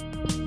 you